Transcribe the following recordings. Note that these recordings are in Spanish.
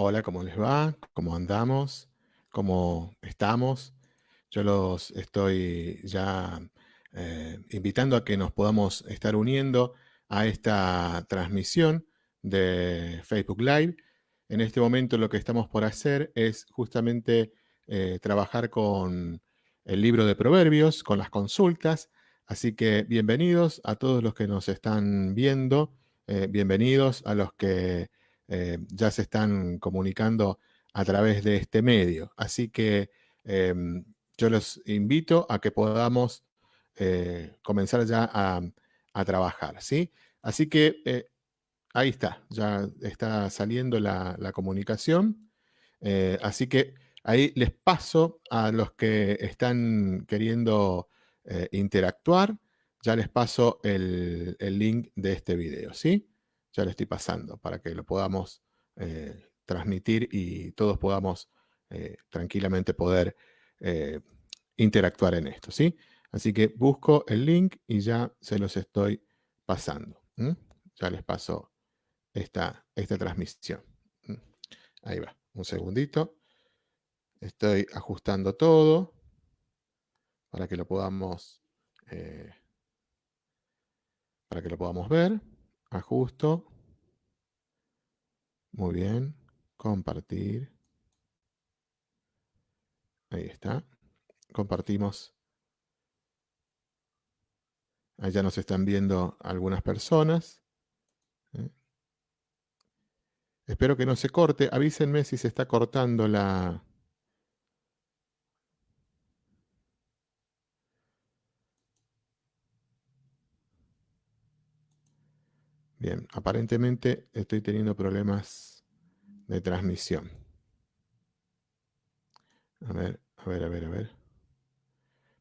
Hola, ¿cómo les va? ¿Cómo andamos? ¿Cómo estamos? Yo los estoy ya eh, invitando a que nos podamos estar uniendo a esta transmisión de Facebook Live. En este momento lo que estamos por hacer es justamente eh, trabajar con el libro de Proverbios, con las consultas. Así que bienvenidos a todos los que nos están viendo, eh, bienvenidos a los que eh, ya se están comunicando a través de este medio. Así que em, yo los invito a que podamos eh, comenzar ya a, trabajar, ¿sí? Así que eh, ahí está, ya está saliendo la, la comunicación. así que ahí les paso a los que están queriendo interactuar, ya les paso el, el link de este video, ¿sí? Ya le estoy pasando para que lo podamos eh, transmitir y todos podamos eh, tranquilamente poder eh, interactuar en esto, ¿sí? Así que busco el link y ya se los estoy pasando. Ya les paso esta, esta transmisión. Ahí va, un segundito. Estoy ajustando todo para que lo podamos, para que lo podamos ver ajusto. Muy bien. Compartir. Ahí está. Compartimos. Ya nos están viendo algunas personas. ¿eh? Espero que no se corte. Avísenme si se está cortando la, Bien, aparentemente estoy teniendo problemas de transmisión. A ver, a ver, a ver, a ver.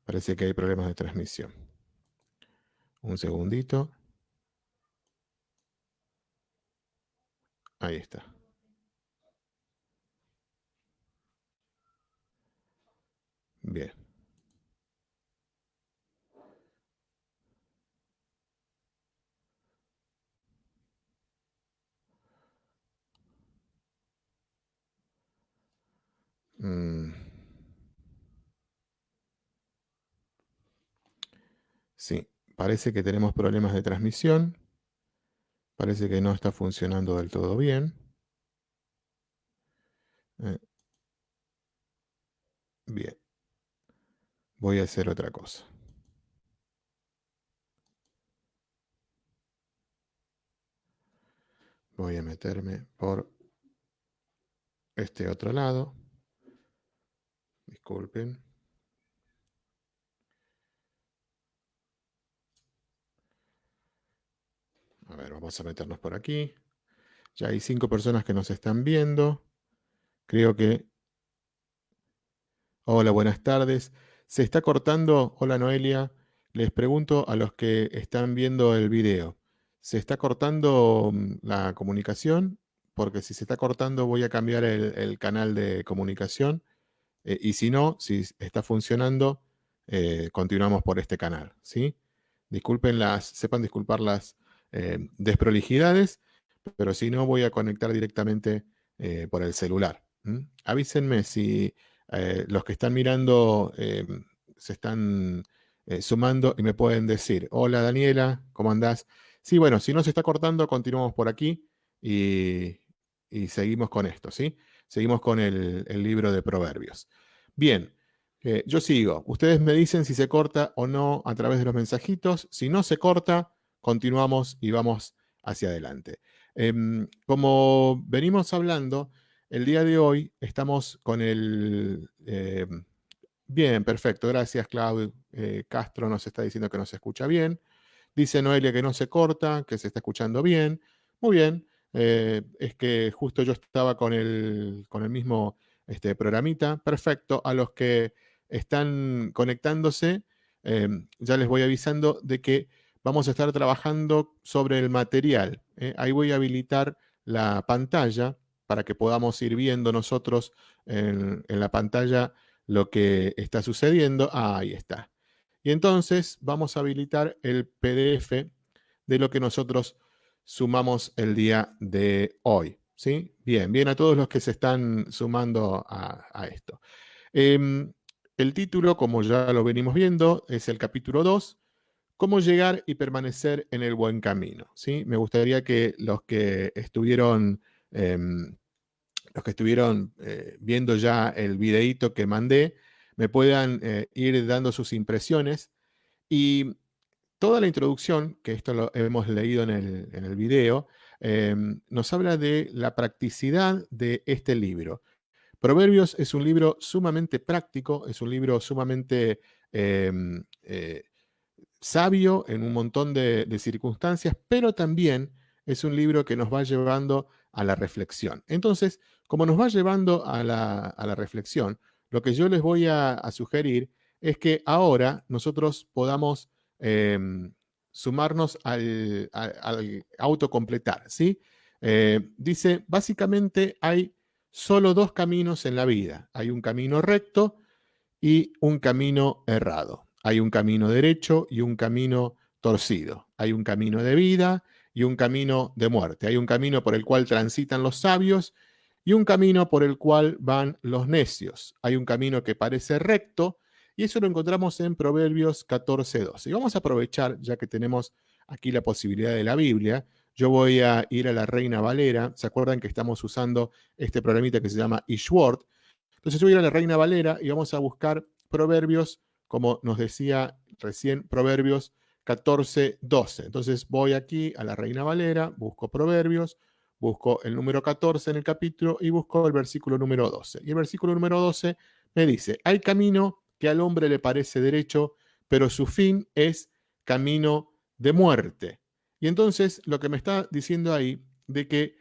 Parece que hay problemas de transmisión. Un segundito. Ahí está. Bien. Mm. Sí, parece que tenemos problemas de transmisión. Parece que no está funcionando del todo bien. Eh. Bien. Voy a hacer otra cosa. Voy a meterme por este otro lado. Disculpen. A ver, vamos a meternos por aquí. Ya hay cinco personas que nos están viendo. Creo que... Hola, buenas tardes. ¿Se está cortando? Hola, Noelia. Les pregunto a los que están viendo el video. ¿Se está cortando mm, la comunicación? Porque si se está cortando voy a cambiar el canal de comunicación eh, y si no, si está funcionando, eh, continuamos por este canal. ¿sí? Disculpen las, sepan disculpar las eh, desprolijidades, pero si no, voy a conectar directamente por el celular. Avísenme si los que están mirando se están sumando y me pueden decir, hola Daniela, ¿cómo andás? Sí, bueno, si no se está cortando, continuamos por aquí y seguimos con esto, ¿sí? Seguimos con el, libro de Proverbios. Bien, eh, yo sigo. Ustedes me dicen si se corta o no a través de los mensajitos. Si no se corta, continuamos y vamos hacia adelante. Em, como venimos hablando, el día de hoy estamos con el... Em, bien, perfecto. Gracias, Claudio. Eh, Castro nos está diciendo que nos escucha bien. Dice Noelia que no se corta, que se está escuchando bien. Muy bien. Eh, es que justo yo estaba con el, con el mismo este, programita. Perfecto. A los que están conectándose, em, ya les voy avisando de que vamos a estar trabajando sobre el material. ¿eh? ahí voy a habilitar la pantalla para que podamos ir viendo nosotros en, la pantalla lo que está sucediendo. Ah, ahí está. Y entonces vamos a habilitar el PDF de lo que nosotros sumamos el día de hoy. ¿sí? Bien, bien a todos los que se están sumando a, esto. Em, el título, como ya lo venimos viendo, es el capítulo 2, cómo llegar y permanecer en el buen camino, ¿sí? Me gustaría que los que estuvieron... Em, los que estuvieron eh, viendo ya el videíto que mandé, me puedan eh, ir dando sus impresiones. Y toda la introducción, que esto lo hemos leído en el, en el video, em, nos habla de la practicidad de este libro. Proverbios es un libro sumamente práctico, es un libro sumamente em, eh, sabio en un montón de, de circunstancias, pero también es un libro que nos va llevando a la reflexión. Entonces, como nos va llevando a la, reflexión, lo que yo les voy a, sugerir es que ahora nosotros podamos em, sumarnos al, autocompletar, ¿sí? Eh, dice, básicamente hay solo dos caminos en la vida. Hay un camino recto y un camino errado. Hay un camino derecho y un camino torcido. Hay un camino de vida y un camino de muerte. Hay un camino por el cual transitan los sabios y un camino por el cual van los necios. Hay un camino que parece recto y eso lo encontramos en Proverbios 14.12. Y vamos a aprovechar, ya que tenemos aquí la posibilidad de la Biblia, yo voy a ir a la Reina Valera. ¿Se acuerdan que estamos usando este programita que se llama eSword? Entonces yo voy a ir a la Reina Valera y vamos a buscar Proverbios, como nos decía recién, Proverbios 14.12. Entonces voy aquí a la Reina Valera, busco Proverbios, busco el número 14 en el capítulo y busco el versículo número 12. Y el versículo número 12 me dice, hay camino que al hombre le parece derecho, pero su fin es camino de muerte. Y entonces lo que me está diciendo ahí de que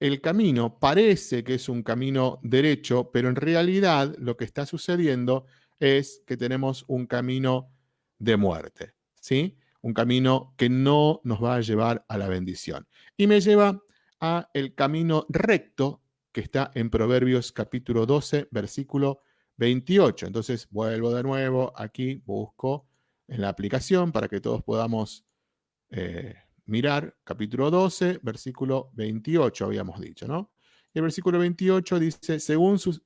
el camino parece que es un camino derecho, pero en realidad lo que está sucediendo es que tenemos un camino de muerte, ¿sí? Un camino que no nos va a llevar a la bendición. Y me lleva a el camino recto que está en Proverbios capítulo 12, versículo 28. Entonces vuelvo de nuevo aquí, busco en la aplicación para que todos podamos eh, mirar capítulo 12, versículo 28, habíamos dicho, ¿no? el versículo 28 dice, según sus...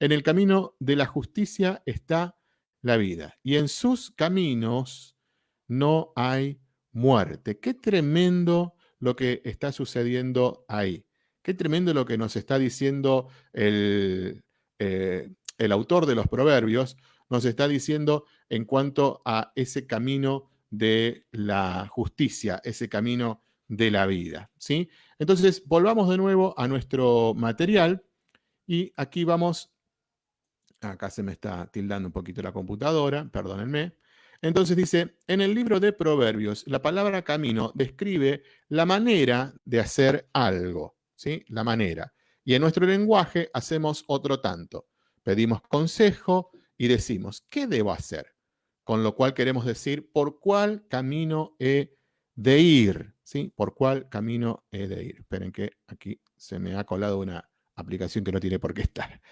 En el camino de la justicia está la vida, y en sus caminos no hay muerte. Qué tremendo lo que está sucediendo ahí. Qué tremendo lo que nos está diciendo el, eh, el autor de los proverbios, nos está diciendo en cuanto a ese camino de la justicia, ese camino de la vida. ¿sí? Entonces, volvamos de nuevo a nuestro material y aquí vamos, acá se me está tildando un poquito la computadora, perdónenme. Entonces dice, en el libro de Proverbios, la palabra camino describe la manera de hacer algo, ¿sí? La manera. Y en nuestro lenguaje hacemos otro tanto. Pedimos consejo y decimos, ¿qué debo hacer? Con lo cual queremos decir, ¿por cuál camino he de ir? ¿Sí? ¿Por cuál camino he de ir? Esperen que aquí se me ha colado una aplicación que no tiene por qué estar.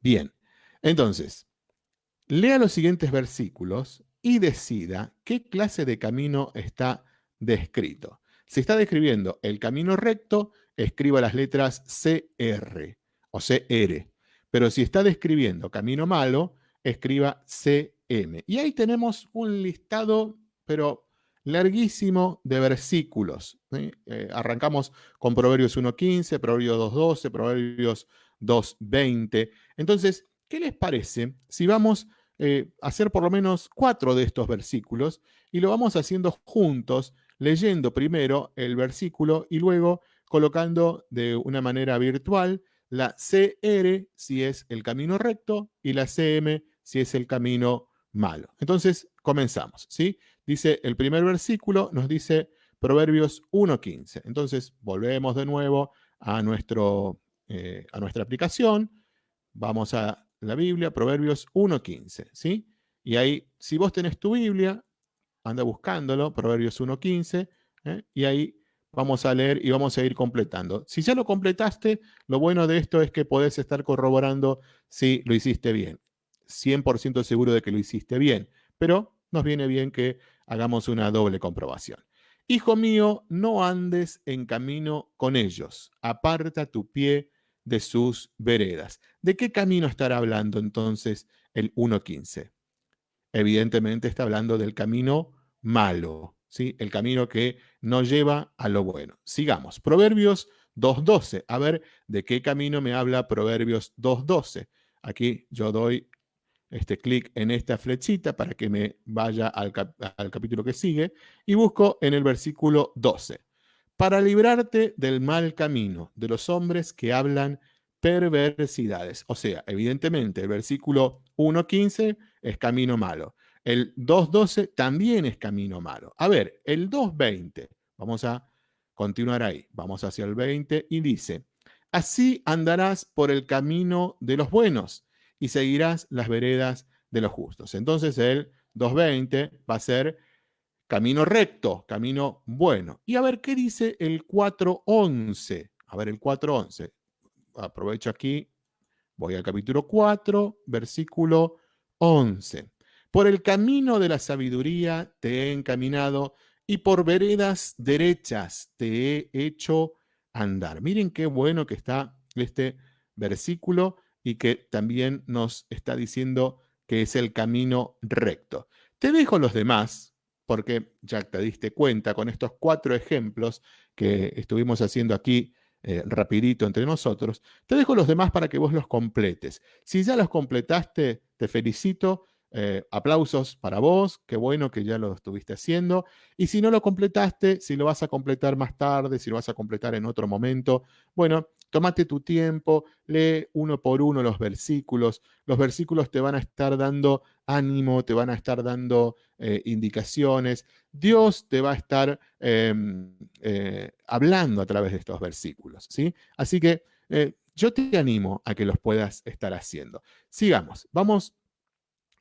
Bien, entonces, lea los siguientes versículos y decida qué clase de camino está descrito. Si está describiendo el camino recto, escriba las letras CR o CR. Pero si está describiendo camino malo, escriba CM. Y ahí tenemos un listado, pero larguísimo de versículos. Eh, arrancamos con Proverbios 1.15, Proverbios 2.12, Proverbios 2.20. Entonces, ¿qué les parece si vamos eh, hacer por lo menos cuatro de estos versículos y lo vamos haciendo juntos, leyendo primero el versículo y luego colocando de una manera virtual la CR si es el camino recto y la CM si es el camino malo. Entonces, comenzamos, ¿sí? Dice el primer versículo, nos dice Proverbios 1.15. Entonces, volvemos de nuevo a, nuestro, eh, a nuestra aplicación, vamos a la Biblia, Proverbios 1.15, ¿sí? Y ahí, si vos tenés tu Biblia, anda buscándolo, Proverbios 1.15, ¿eh? y ahí vamos a leer y vamos a ir completando. Si ya lo completaste, lo bueno de esto es que podés estar corroborando si lo hiciste bien. 100% seguro de que lo hiciste bien, pero nos viene bien que hagamos una doble comprobación. Hijo mío, no andes en camino con ellos, aparta tu pie de sus veredas. ¿De qué camino estará hablando entonces el 1.15? Evidentemente está hablando del camino malo, ¿sí? el camino que no lleva a lo bueno. Sigamos. Proverbios 2.12. A ver, ¿de qué camino me habla Proverbios 2.12? Aquí yo doy este clic en esta flechita para que me vaya al, al capítulo que sigue y busco en el versículo 12. Para librarte del mal camino de los hombres que hablan perversidades. O sea, evidentemente el versículo 1.15 es camino malo. El 2.12 también es camino malo. A ver, el 2.20, vamos a continuar ahí, vamos hacia el 20 y dice, así andarás por el camino de los buenos y seguirás las veredas de los justos. Entonces el 2.20 va a ser camino recto, camino bueno. Y a ver qué dice el 4.11. A ver el 4.11. Aprovecho aquí, voy al capítulo 4, versículo 11. Por el camino de la sabiduría te he encaminado y por veredas derechas te he hecho andar. Miren qué bueno que está este versículo y que también nos está diciendo que es el camino recto. Te dejo los demás, porque ya te diste cuenta con estos cuatro ejemplos que estuvimos haciendo aquí eh, rapidito entre nosotros, te dejo los demás para que vos los completes. Si ya los completaste, te felicito eh, aplausos para vos, qué bueno que ya lo estuviste haciendo. Y si no lo completaste, si lo vas a completar más tarde, si lo vas a completar en otro momento, bueno, tómate tu tiempo, lee uno por uno los versículos. Los versículos te van a estar dando ánimo, te van a estar dando eh, indicaciones. Dios te va a estar em, eh, hablando a través de estos versículos, ¿sí? Así que yo te animo a que los puedas estar haciendo. Sigamos, vamos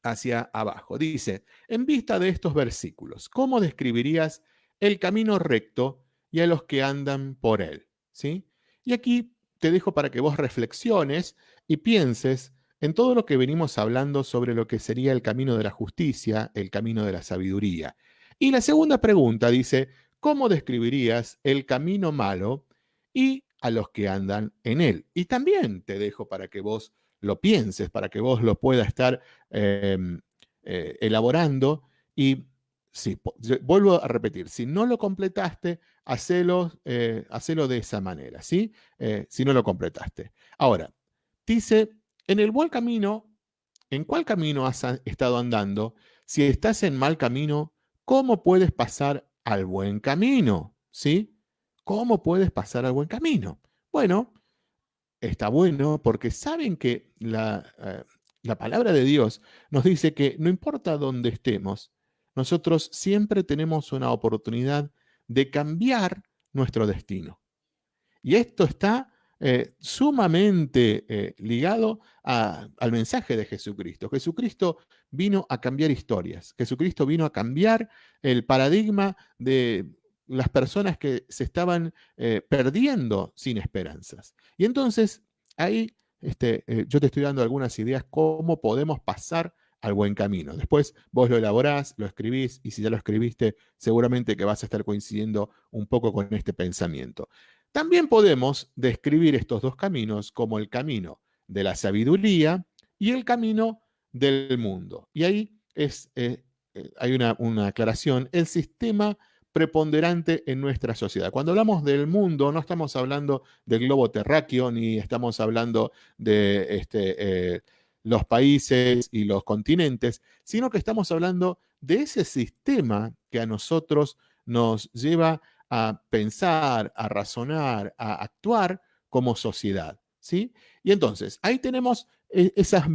hacia abajo. Dice, en vista de estos versículos, ¿cómo describirías el camino recto y a los que andan por él? ¿Sí? Y aquí te dejo para que vos reflexiones y pienses en todo lo que venimos hablando sobre lo que sería el camino de la justicia, el camino de la sabiduría. Y la segunda pregunta dice, ¿cómo describirías el camino malo y a los que andan en él? Y también te dejo para que vos lo pienses, para que vos lo puedas estar em, eh, elaborando. Y sí, vuelvo a repetir, si no lo completaste, hacelo, eh, de esa manera, ¿sí? Eh, si no lo completaste. Ahora, dice, en el buen camino, ¿en cuál camino has estado andando? Si estás en mal camino, ¿cómo puedes pasar al buen camino? ¿Sí? ¿Cómo puedes pasar al buen camino? Bueno, está bueno porque saben que la, eh, la, palabra de Dios nos dice que no importa dónde estemos, nosotros siempre tenemos una oportunidad de cambiar nuestro destino. Y esto está eh, sumamente eh, ligado al mensaje de Jesucristo. Jesucristo vino a cambiar historias. Jesucristo vino a cambiar el paradigma de las personas que se estaban eh, perdiendo sin esperanzas. Y entonces ahí este, eh, yo te estoy dando algunas ideas cómo podemos pasar al buen camino. Después vos lo elaborás, lo escribís y si ya lo escribiste, seguramente que vas a estar coincidiendo un poco con este pensamiento. También podemos describir estos dos caminos como el camino de la sabiduría y el camino del mundo. Y ahí es, eh, hay una, una aclaración. El sistema preponderante en nuestra sociedad. Cuando hablamos del mundo, no estamos hablando del globo terráqueo, ni estamos hablando de este, eh, los países y los continentes, sino que estamos hablando de ese sistema que a nosotros nos lleva a pensar, a razonar, a actuar como sociedad. ¿sí? Y entonces, ahí tenemos eh, esas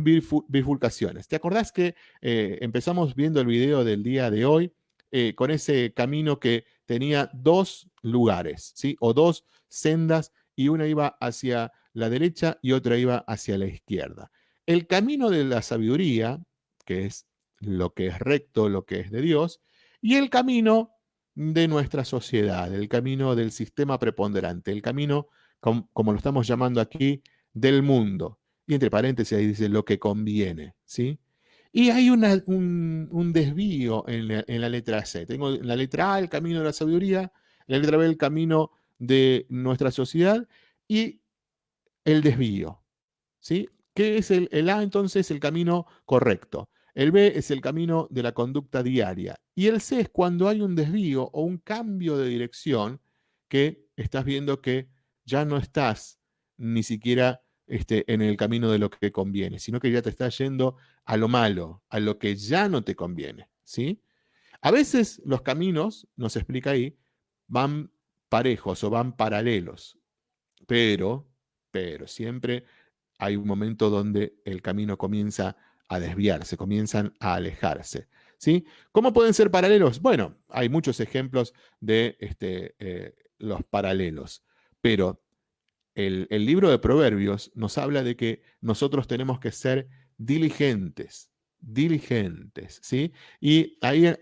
bifurcaciones. ¿Te acordás que eh, empezamos viendo el video del día de hoy? Eh, con ese camino que tenía dos lugares, ¿sí? O dos sendas y una iba hacia la derecha y otra iba hacia la izquierda. El camino de la sabiduría, que es lo que es recto, lo que es de Dios, y el camino de nuestra sociedad, el camino del sistema preponderante, el camino, como, lo estamos llamando aquí, del mundo. Y entre paréntesis ahí dice lo que conviene, ¿sí? Y hay un, desvío en la, letra C. Tengo en la letra A el camino de la sabiduría, la letra B el camino de nuestra sociedad y el desvío. ¿sí? ¿Qué es el, el A entonces? El camino correcto. El B es el camino de la conducta diaria. Y el C es cuando hay un desvío o un cambio de dirección que estás viendo que ya no estás ni siquiera este, en el camino de lo que conviene, sino que ya te estás yendo a lo malo, a lo que ya no te conviene. ¿sí? A veces los caminos, nos explica ahí, van parejos o van paralelos, pero, pero siempre hay un momento donde el camino comienza a desviarse, comienzan a alejarse. ¿sí? ¿Cómo pueden ser paralelos? Bueno, hay muchos ejemplos de este, eh, los paralelos, pero el, libro de Proverbios nos habla de que nosotros tenemos que ser diligentes, diligentes, ¿sí? Y ahí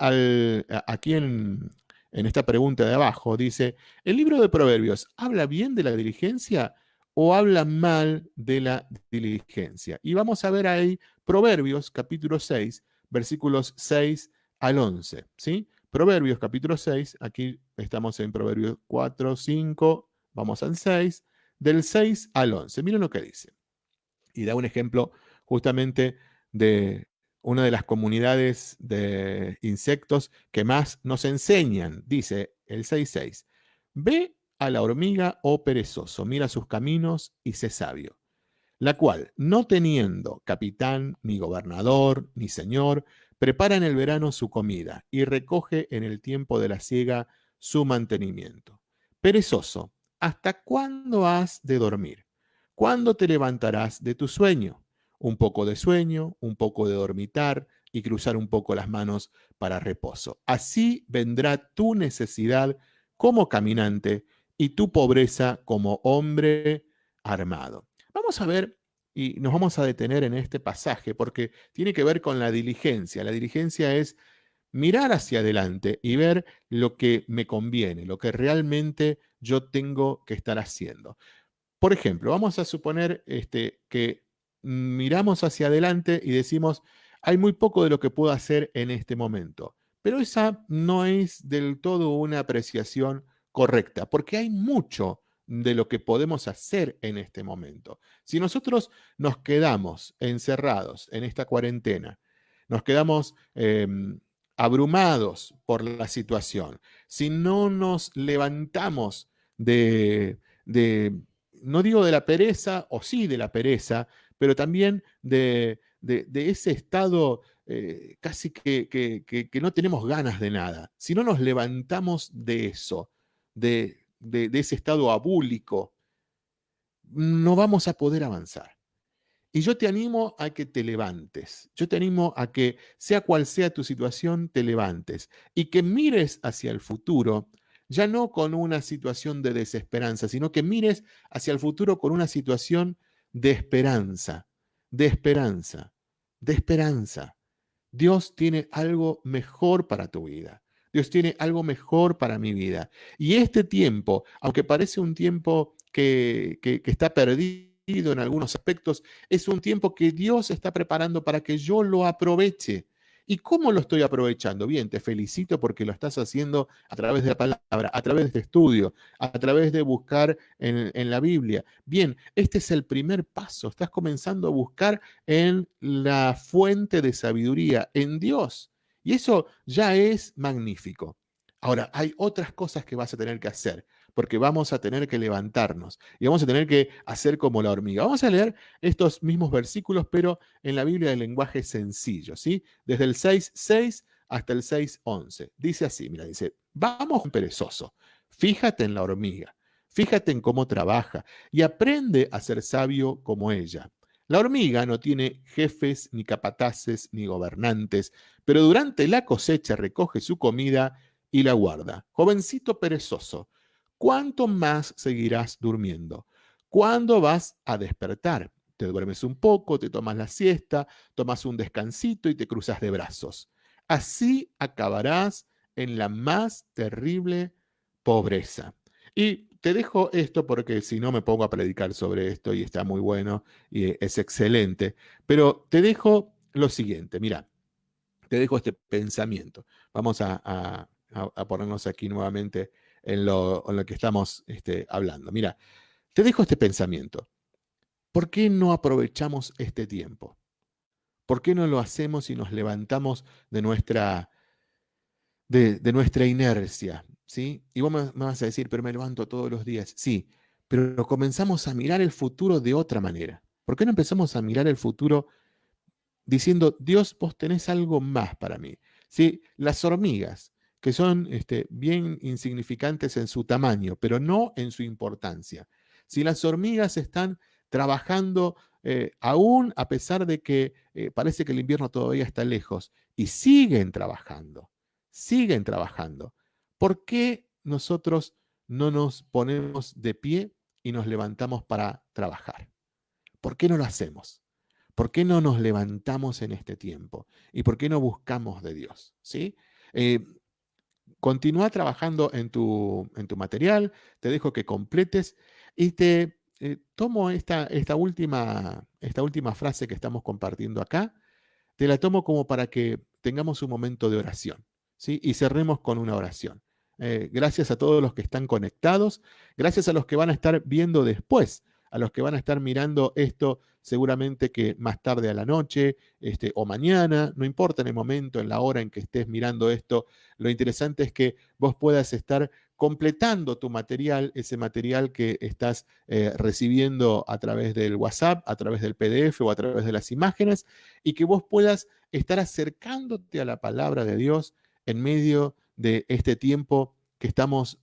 aquí en, en esta pregunta de abajo dice, ¿el libro de Proverbios habla bien de la diligencia o habla mal de la diligencia? Y vamos a ver ahí Proverbios capítulo 6, versículos 6 al 11, ¿sí? Proverbios capítulo 6, aquí estamos en Proverbios 4, 5, vamos al 6, del 6 al 11. Miren lo que dice. Y da un ejemplo justamente de una de las comunidades de insectos que más nos enseñan. Dice el 6.6. Ve a la hormiga, oh perezoso, mira sus caminos y sé sabio, la cual, no teniendo capitán, ni gobernador, ni señor, prepara en el verano su comida y recoge en el tiempo de la siega su mantenimiento. Perezoso, ¿hasta cuándo has de dormir? ¿Cuándo te levantarás de tu sueño? Un poco de sueño, un poco de dormitar y cruzar un poco las manos para reposo. Así vendrá tu necesidad como caminante y tu pobreza como hombre armado. Vamos a ver y nos vamos a detener en este pasaje porque tiene que ver con la diligencia. La diligencia es mirar hacia adelante y ver lo que me conviene, lo que realmente yo tengo que estar haciendo. Por ejemplo, vamos a suponer este, que miramos hacia adelante y decimos, hay muy poco de lo que puedo hacer en este momento. Pero esa no es del todo una apreciación correcta, porque hay mucho de lo que podemos hacer en este momento. Si nosotros nos quedamos encerrados en esta cuarentena, nos quedamos em, abrumados por la situación, si no nos levantamos de, no digo de la pereza, o sí de la pereza, pero también de, ese estado eh, casi que, que, no tenemos ganas de nada, si no nos levantamos de eso, de, ese estado abúlico, no vamos a poder avanzar. Y yo te animo a que te levantes. Yo te animo a que, sea cual sea tu situación, te levantes y que mires hacia el futuro, ya no con una situación de desesperanza, sino que mires hacia el futuro con una situación de esperanza, de esperanza, de esperanza. Dios tiene algo mejor para tu vida. Dios tiene algo mejor para mi vida. Y este tiempo, aunque parece un tiempo que, que, que está perdido, en algunos aspectos, es un tiempo que Dios está preparando para que yo lo aproveche. ¿Y cómo lo estoy aprovechando? Bien, te felicito porque lo estás haciendo a través de la palabra, a través de este estudio, a través de buscar en, en, la Biblia. Bien, este es el primer paso. Estás comenzando a buscar en la fuente de sabiduría, en Dios. Y eso ya es magnífico. Ahora, hay otras cosas que vas a tener que hacer porque vamos a tener que levantarnos y vamos a tener que hacer como la hormiga. Vamos a leer estos mismos versículos, pero en la Biblia de lenguaje sencillo, ¿sí? Desde el 6.6 hasta el 6.11. Dice así, mira, dice, vamos perezoso, fíjate en la hormiga, fíjate en cómo trabaja y aprende a ser sabio como ella. La hormiga no tiene jefes, ni capataces, ni gobernantes, pero durante la cosecha recoge su comida y la guarda. Jovencito perezoso, ¿cuánto más seguirás durmiendo? ¿Cuándo vas a despertar? Te duermes un poco, te tomas la siesta, tomas un descansito y te cruzas de brazos. Así acabarás en la más terrible pobreza. Y te dejo esto porque si no me pongo a predicar sobre esto y está muy bueno y es excelente, pero te dejo lo siguiente, mira, te dejo este pensamiento. Vamos a, ponernos aquí nuevamente en lo, que estamos este, hablando. Mira, te dejo este pensamiento. ¿Por qué no aprovechamos este tiempo? ¿Por qué no lo hacemos y nos levantamos de nuestra, de, nuestra inercia? ¿sí? Y vos me, vas a decir, pero me levanto todos los días. Sí, pero comenzamos a mirar el futuro de otra manera. ¿Por qué no empezamos a mirar el futuro diciendo, Dios, vos tenés algo más para mí? ¿Sí? Las hormigas, que son este, bien insignificantes en su tamaño, pero no en su importancia. Si las hormigas están trabajando eh, aún a pesar de que eh, parece que el invierno todavía está lejos, y siguen trabajando, siguen trabajando. ¿Por qué nosotros no nos ponemos de pie y nos levantamos para trabajar? ¿Por qué no lo hacemos? ¿Por qué no nos levantamos en este tiempo? ¿Y por qué no buscamos de Dios? ¿Sí? Eh, continúa trabajando en tu, en tu material, te dejo que completes y te eh, tomo esta, esta, última, esta última frase que estamos compartiendo acá, te la tomo como para que tengamos un momento de oración, ¿sí? Y cerremos con una oración. Eh, gracias a todos los que están conectados, gracias a los que van a estar viendo después, a los que van a estar mirando esto seguramente que más tarde a la noche este, o mañana, no importa en el momento, en la hora en que estés mirando esto, lo interesante es que vos puedas estar completando tu material, ese material que estás eh, recibiendo a través del WhatsApp, a través del PDF o a través de las imágenes, y que vos puedas estar acercándote a la palabra de Dios en medio de este tiempo que estamos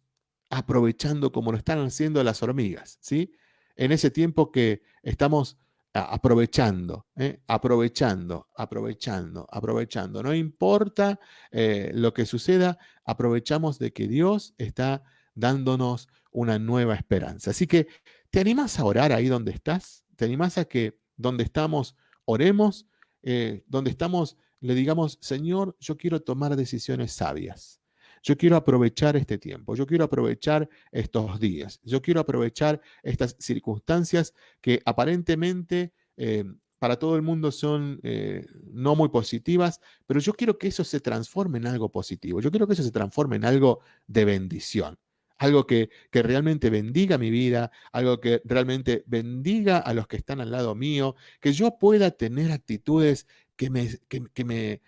aprovechando como lo están haciendo las hormigas, ¿sí? En ese tiempo que estamos aprovechando, ¿eh? aprovechando, aprovechando, aprovechando. No importa eh, lo que suceda, aprovechamos de que Dios está dándonos una nueva esperanza. Así que, ¿te animas a orar ahí donde estás? ¿Te animas a que donde estamos oremos? Eh, donde estamos le digamos, Señor, yo quiero tomar decisiones sabias. Yo quiero aprovechar este tiempo, yo quiero aprovechar estos días, yo quiero aprovechar estas circunstancias que aparentemente eh, para todo el mundo son eh, no muy positivas, pero yo quiero que eso se transforme en algo positivo, yo quiero que eso se transforme en algo de bendición, algo que, que realmente bendiga mi vida, algo que realmente bendiga a los que están al lado mío, que yo pueda tener actitudes que me, que me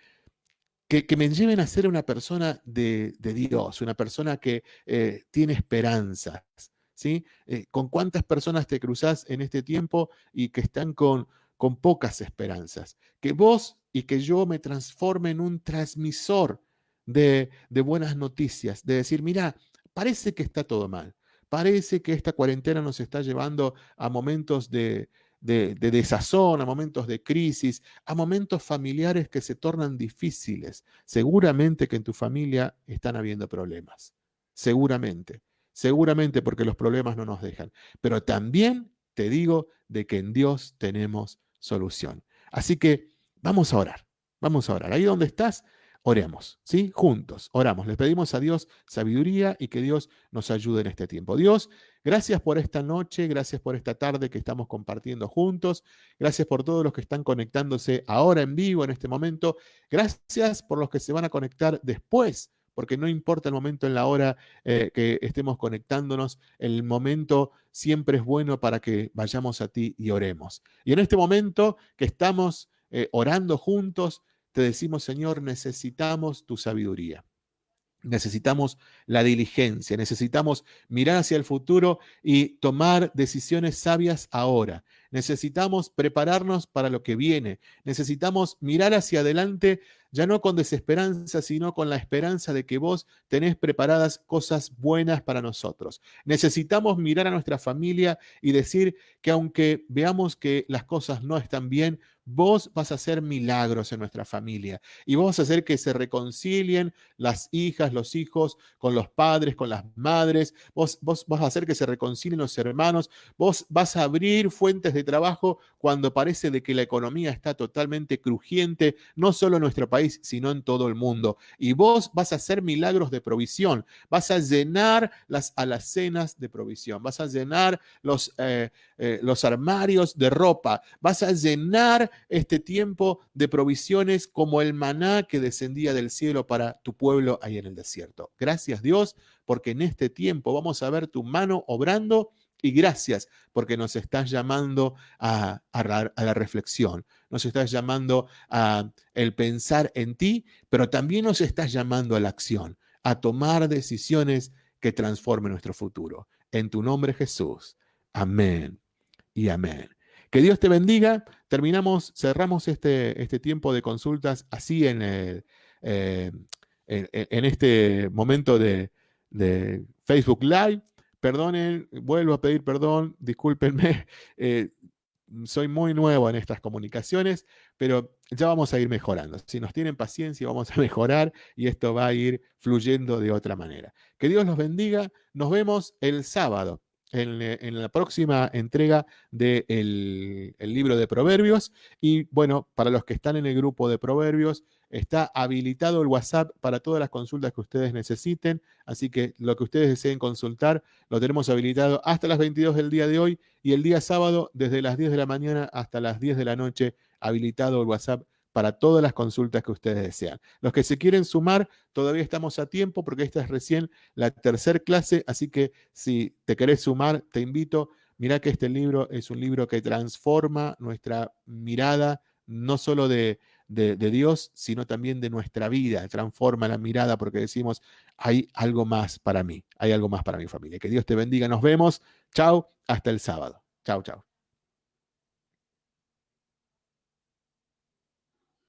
que, me lleven a ser una persona de, Dios, una persona que eh, tiene esperanzas. ¿sí? Eh, ¿Con cuántas personas te cruzás en este tiempo y que están con, con pocas esperanzas? Que vos y que yo me transforme en un transmisor de, de buenas noticias, de decir, mira, parece que está todo mal, parece que esta cuarentena nos está llevando a momentos de, de, desazón, a momentos de crisis, a momentos familiares que se tornan difíciles. Seguramente que en tu familia están habiendo problemas. Seguramente. Seguramente porque los problemas no nos dejan. Pero también te digo de que en Dios tenemos solución. Así que vamos a orar. Vamos a orar. Ahí donde estás, Oremos, ¿sí? Juntos, oramos. Le pedimos a Dios sabiduría y que Dios nos ayude en este tiempo. Dios, gracias por esta noche, gracias por esta tarde que estamos compartiendo juntos. Gracias por todos los que están conectándose ahora en vivo en este momento. Gracias por los que se van a conectar después porque no importa el momento en la hora eh, que estemos conectándonos, el momento siempre es bueno para que vayamos a ti y oremos. Y en este momento que estamos eh, orando juntos, te decimos, Señor, necesitamos tu sabiduría. Necesitamos la diligencia, necesitamos mirar hacia el futuro y tomar decisiones sabias ahora. Necesitamos prepararnos para lo que viene. Necesitamos mirar hacia adelante ya no con desesperanza, sino con la esperanza de que vos tenés preparadas cosas buenas para nosotros. Necesitamos mirar a nuestra familia y decir que aunque veamos que las cosas no están bien, vos vas a hacer milagros en nuestra familia y vos vas a hacer que se reconcilien las hijas, los hijos con los padres, con las madres, vos, vos vas a hacer que se reconcilien los hermanos, vos vas a abrir fuentes de trabajo cuando parece de que la economía está totalmente crujiente, no solo en nuestro país, sino en todo el mundo. Y vos vas a hacer milagros de provisión, vas a llenar las alacenas de provisión, vas a llenar los, eh, eh, los armarios de ropa, vas a llenar este tiempo de provisiones como el maná que descendía del cielo para tu pueblo ahí en el desierto. Gracias Dios, porque en este tiempo vamos a ver tu mano obrando y gracias porque nos estás llamando a, la, reflexión, nos estás llamando a el pensar en ti, pero también nos estás llamando a la acción, a tomar decisiones que transformen nuestro futuro. En tu nombre Jesús. Amén y amén. Que Dios te bendiga. Terminamos, cerramos este, este tiempo de consultas así en, el, eh, en, este momento de, de Facebook Live perdonen, vuelvo a pedir perdón, discúlpenme, eh, soy muy nuevo en estas comunicaciones, pero ya vamos a ir mejorando. Si nos tienen paciencia, vamos a mejorar y esto va a ir fluyendo de otra manera. Que Dios los bendiga. Nos vemos el sábado en, eh, la próxima entrega del el libro de Proverbios. Y bueno, para los que están en el grupo de Proverbios, Está habilitado el WhatsApp para todas las consultas que ustedes necesiten, así que lo que ustedes deseen consultar lo tenemos habilitado hasta las 22 del día de hoy y el día sábado desde las 10 de la mañana hasta las 10 de la noche habilitado el WhatsApp para todas las consultas que ustedes desean. Los que se quieren sumar, todavía estamos a tiempo porque esta es recién la tercera clase, así que si te querés sumar, te invito. Mira que este libro es un libro que transforma nuestra mirada, no solo de, de, Dios, sino también de nuestra vida. Transforma la mirada porque decimos, hay algo más para mí, hay algo más para mi familia. Que Dios te bendiga. Nos vemos. Chao, hasta el sábado. Chao, chao.